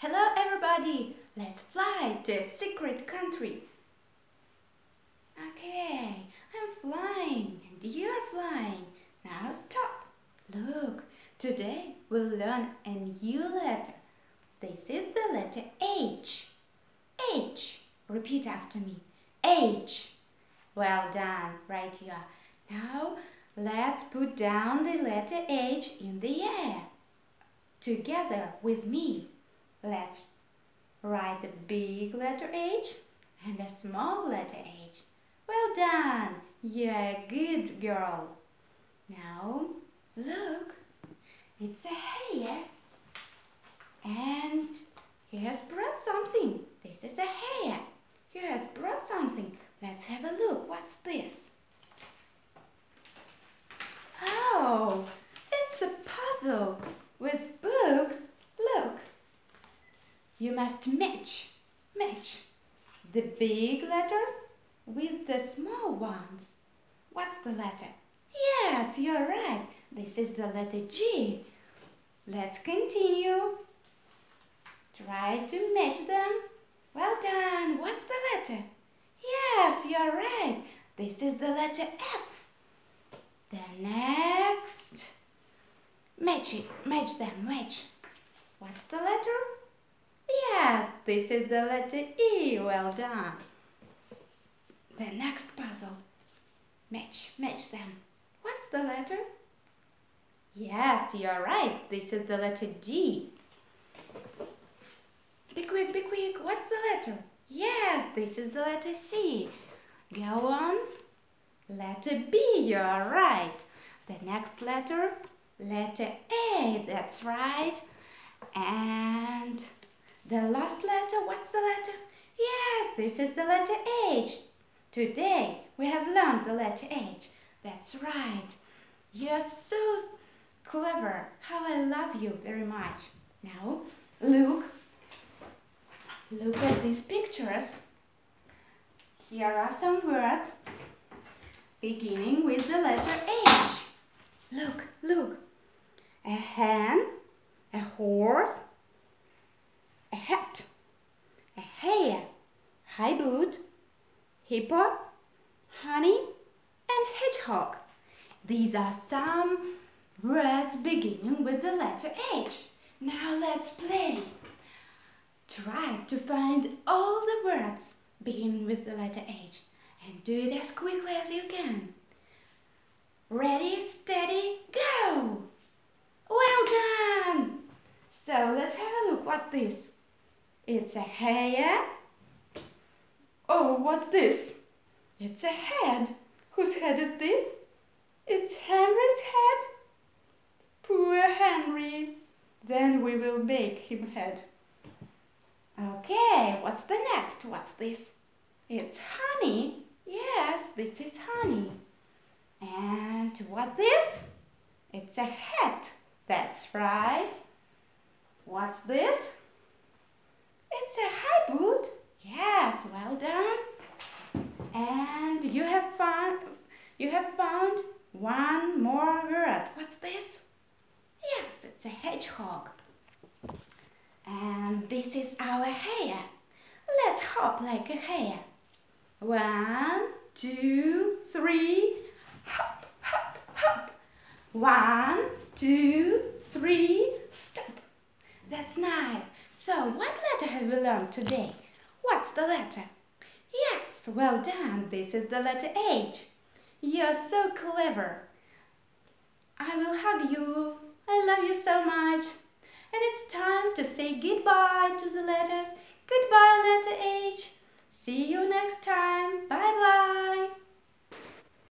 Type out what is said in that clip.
Hello everybody! Let's fly to a secret country. Okay, I'm flying and you're flying. Now stop. Look, today we'll learn a new letter. This is the letter H. H. Repeat after me. H. Well done. Right here. Now let's put down the letter H in the air. Together with me. Let's write the big letter H and a small letter H. Well done! You're a good girl. Now, look, it's a hare and he has brought something. This is a hare. He has brought something. Let's have a look. What's this? Oh, it's a puzzle with books you must match, match the big letters with the small ones. What's the letter? Yes, you're right. This is the letter G. Let's continue. Try to match them. Well done. What's the letter? Yes, you're right. This is the letter F. The next. Match it. Match them. Match. What's the letter? This is the letter E. Well done. The next puzzle. Match, match them. What's the letter? Yes, you're right. This is the letter D. Be quick, be quick. What's the letter? Yes, this is the letter C. Go on. Letter B, you're right. The next letter, letter A, that's right. And the last letter, what's the letter? Yes, this is the letter H. Today we have learned the letter H. That's right. You're so clever. How I love you very much. Now, look. Look at these pictures. Here are some words beginning with the letter H. Look, look. A hen, a horse, hat, a hare, high boot, hippo, honey, and hedgehog. These are some words beginning with the letter H. Now let's play. Try to find all the words beginning with the letter H and do it as quickly as you can. Ready, steady, go! Well done! So let's have a look what this it's a hair. Oh, what's this? It's a head. Whose head is this? It's Henry's head. Poor Henry. Then we will make him head. Okay, what's the next? What's this? It's honey. Yes, this is honey. And what this? It's a hat. That's right. What's this? A high boot. Yes, well done. And you have found you have found one more word. What's this? Yes, it's a hedgehog. And this is our hare. Let's hop like a hare. One, two, three, hop, hop, hop. One, two, three, stop. That's nice. So, what letter have we learned today? What's the letter? Yes, well done. This is the letter H. You're so clever. I will hug you. I love you so much. And it's time to say goodbye to the letters. Goodbye, letter H. See you next time. Bye-bye.